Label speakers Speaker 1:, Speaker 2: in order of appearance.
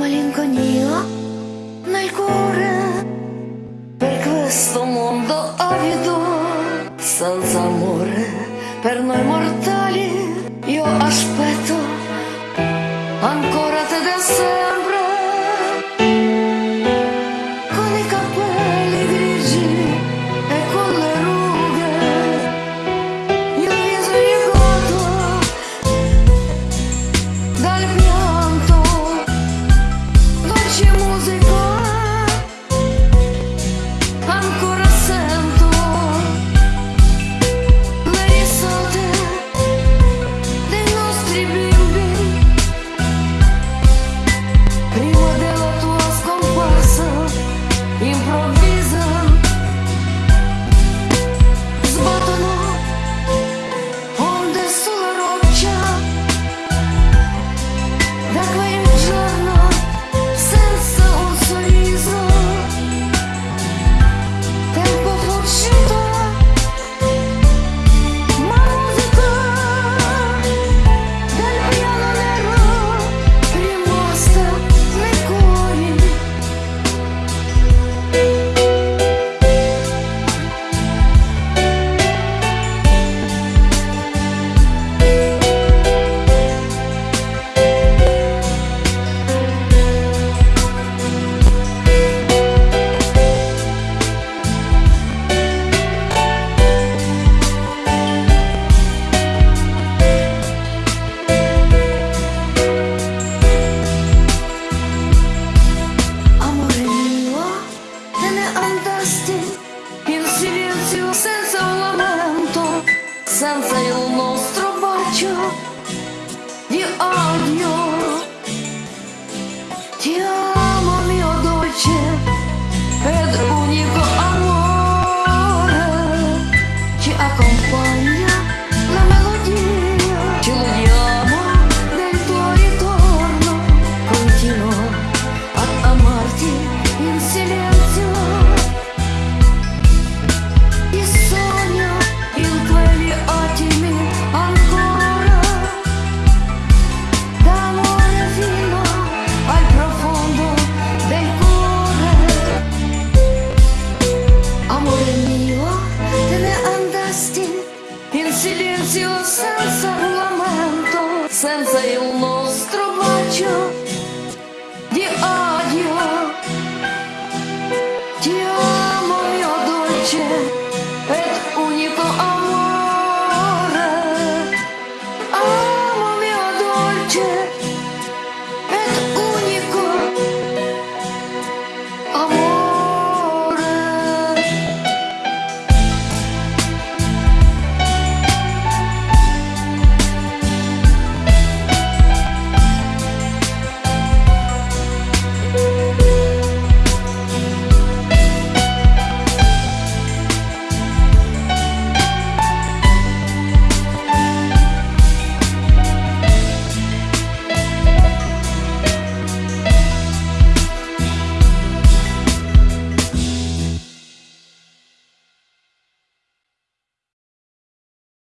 Speaker 1: Malinconia nel cuore per questo mondo avido, senza amore per noi mortali. Io aspetto ancora. senza il nostro bacio.